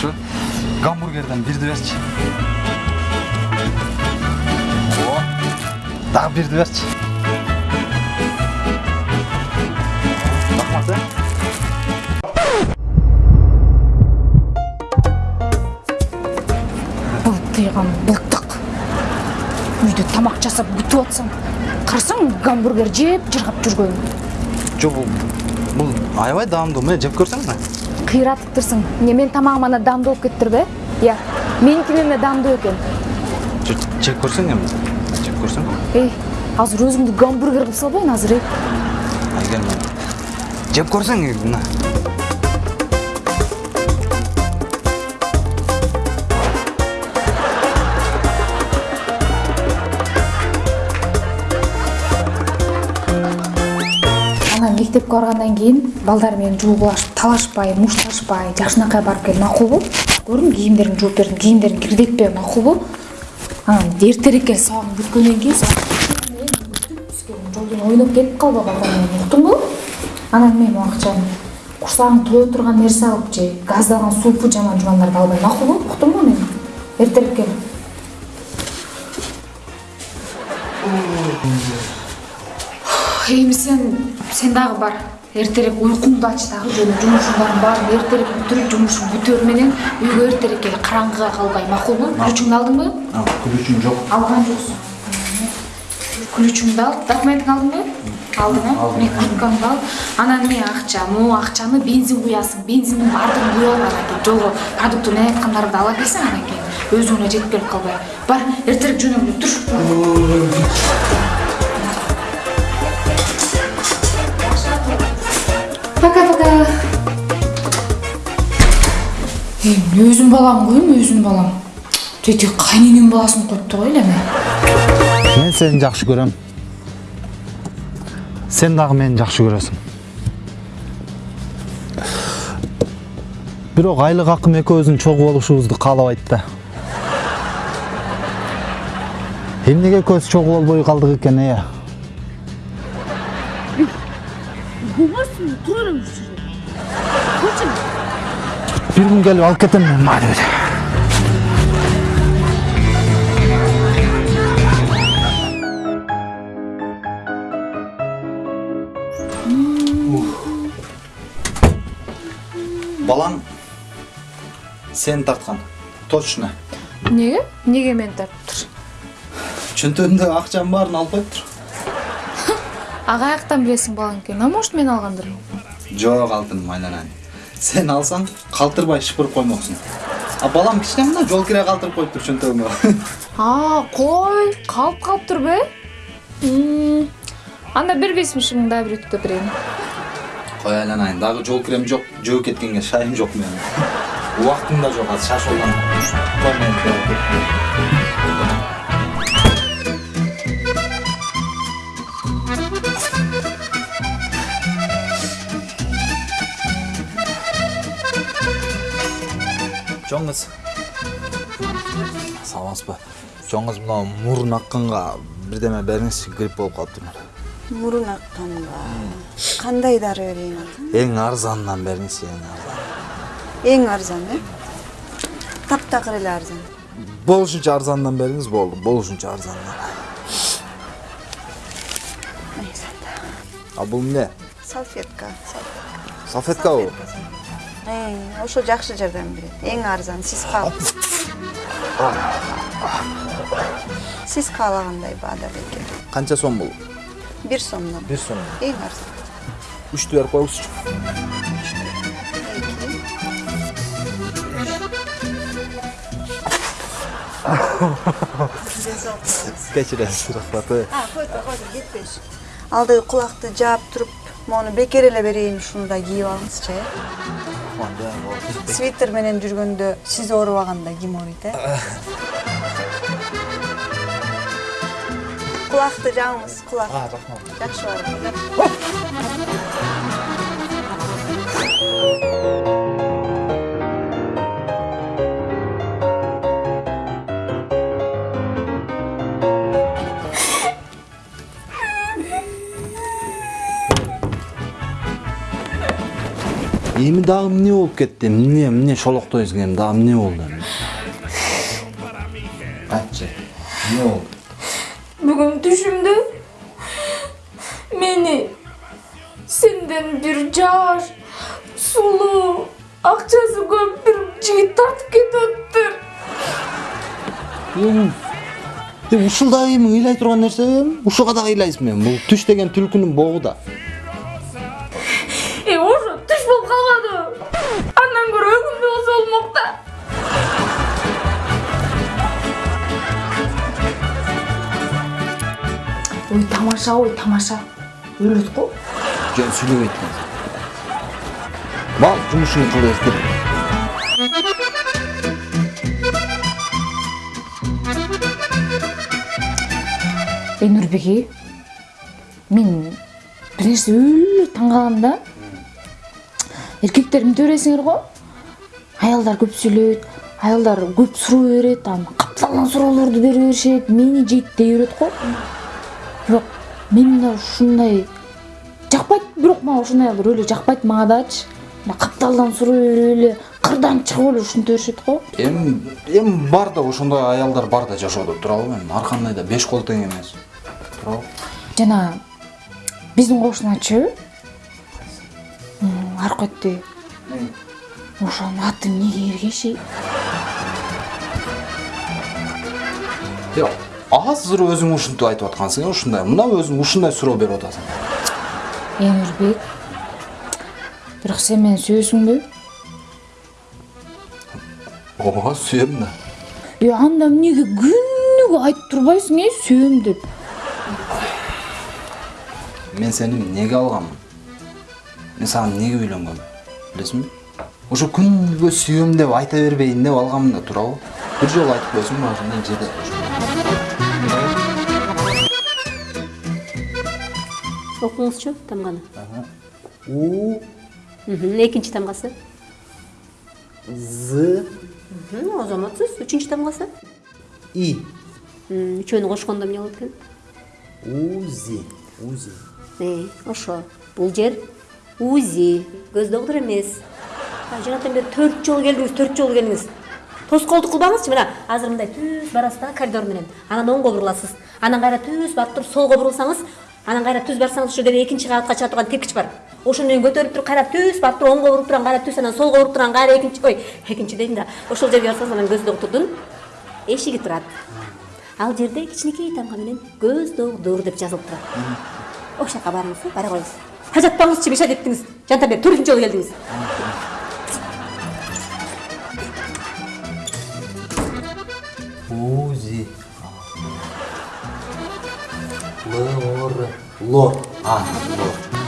Şu Гамбургерден бирди берчи. О. Дагы бирди берчи. Рахмат. э. былтыйган былтык үйдө тамак жасап күтүп атсам карасаң гамбургер жеп жыргап жүргөн Жо бул бул аябай даамдуу. Мына жеп көрсөң мына. кыйратыптырсың эмне менин тамагым ана даамдуу болуп кетиптирби иә меникинен да даамдуу экен Жо жеп көрсөң эми. Жеп көрсөң. эй азыр өзүңдү гамбургер кылып салбайын азыр эй Агер жеп көрсөң мына. Мектепке баргандан кийин балдар менен жуугулашып талашпай мушташпай жакшынакай барып кел макулбу көрдүң кийимдериңди жууп бердим кийимдериңди кирдетпе макулбу анан эртерээк кел сабагыңды бүткөндөн кийин жолдон ойноп кетип калба балдар менен уктуңбу анан мен могу акчаны курсагың тое турган нерсе алып же газдалган супу жаман жугандарды албай макулбу уктуңбу мени эртерээк кел эми сен сен дагы бар эртерээк уйкуңду ач дагы жөн жумушуңдардын баарын эртерээк бүтүрүп жумушуң бүтөөр менен үйгө эртерээк кел караңгыга калбай. Макулбу күлүчүңдү алдыңбы күлүчүң жок. алган жоксуң күлүчүңдү ал. Документиңди алдыңбы алдың э міне курткаңды ал. Анан эмне акча? Могу акчаны бензин куясың. Бензиндин баардыгын куюп ал анан кийин. Жолго продуктыны айткандарды ала келсең анан кийин. Өзүңө жетип келип калбай. Бар эртерээк жөнөгүл тур эми өзүм балам го эми өзүм балам тетиги кайненем баласын го эле эми Мен сени жакшы көрөм. Сен дагы мени жакшы көрөсүң. Бирок айлык акым экөөбүздүн чогуу болушубузду каалабайт да. Эмнеге экөөбүз чогуу болбой калдык экен э? Бир күн келип алып кетем мен мали балаң сени тарткан точно эмнеге эмнеге мени тартыптыр чөнтөгүмдө акчанын баарын алып коюптур а каяктан билесиң балаң экенин а может мен алгандырмын жок алтыным айланайын сен алсаң калтырбай шыпырып коймоксуң а балам кичине мына жол кире калтырып коюптур чөнтөгүмө а кой калып калыптырбы М, анда бир беш миң дагы бир өтүп берейин кой айланайын дагы жол кирем жок жөөп кеткенге шайым жок менин убактым да жок азыр шашылган кыз саламатсызбы чоң кыз мына мурун акканга бирдеме бериңизчи грипп болуп калыптыр мурун акканга кандай дары берейин эң арзанынан бериңизчи эң арзан. Эң арзан э таптакыр эле арзан. Болушунча арзанынан бериңиз болду болушунча арзанынан. А бул эмне салфетка салфеткабы Эй, ошо жакшы жардам берет эң арзан сиз каал сиз каалагандай баада бекер. Канча сом бул бир сомдон. Бир сом эң арзан. Үчтү берип коюңузчу. Кечиресиз рахмат э койду койду кетпеш. Алдыгы кулакты жаап туруп моуну бекер эле берейин ушуну да кийип алыңызчы э свитер менен жүргөндө сиз оорубаганда ким ооруйт э кулакты жааңыз кулак. Рахмат. Жакшы барып эми дагы эмне болуп кетти эмне эмне шолоктойсуң эми дагы эмне болду айтчы эмне болду Бүгін түшімді мені сенден бір жаш, сулу, ақшасы көп бір жігіт тартып эми ушул дагы эми ыйлай турган нерсеби ушуга дагы ыйлайсың эми бул түш деген түлкүнүн богу да тамаша ой тамаша. Өлөт го. Жөн сүйлөбөйт к бал жумушуңду кыл бер эй нурбеги мен бир нерсе өлө таң калам да. Эркектер мынте бересиңер го. Аялдар көп сүйлөйт аялдар көп суроо берет анан капталдан суроолорду бере беришет мени жейт дей берет го. Мен мына ушундай жақпайды, бирок мага ушундай аялдар өлі жақпайды мага дачы. Мына қапталдан сұрай беріп эле кырдан чыгып эле ушинте беришет го. эми эми бар да ошондой аялдар бар да жашоодо. Туурабы эми ар кандай да беш кол тең эмес. Туурабы жана биздин кошуначы аркетте ошонун аты эмнеге эргеши Жок, азыр өзүң ушинтип айтып аткансың ушундай. Мына өзүң ушундай суроо берип атасың. Эмирбек бирок сен мени сүйөсүңбү ооба сүйөм да. Е анда эмнеге күнүгө айтып турбайсың э сүйөм деп? Мен сени эмнеге алганмын? Мен сага эмнеге үйлөнгөм билесиңби? Ошо күнгө сүйөм деп айта бербейин деп алганмын да туурабы. Бир жолу айтып койсоң мына ошондой жерде окуңузчу тамганы У, Мгм, экинчи тамгасы З, азаматсыз үчүнчү тамгасы И. Үчөөнү кошкондо эмне болот экен Узи. Узи. Э, ошо. Бул жер узи. Көз доктур эмес. Жанатан бери төрт жолу келдиңиз төрт жолу келдиңиз. Тоскоолдук кылбаңызчы мына? Азыр мындай түз барасыз да коридор менен. Анан оңго буруласыз. Анан кайра түз барып туруп солго бурулсаңыз анан кайра түз барсаңыз ошол жерде экинчи кабатка чыга турган тепкич бар. Ошону менен көтөрүп туруп кайра түз барып туруп оңго буруп турган кайра түз анан солго буруп турган кайра экинчи ой экинчи дейм да. Ошол жерге барсаңыз анан көз доктурдун эшиги турат. Ал жерде кичинекей тамга менен көз доктур деп жазылып турат. Ошол жака барыңыз бара коюңуз. Тажатпаңызчы дептиңиз жантан бери төртүнчү жолу келдиңиз. Узи. Лор. Лор. а лор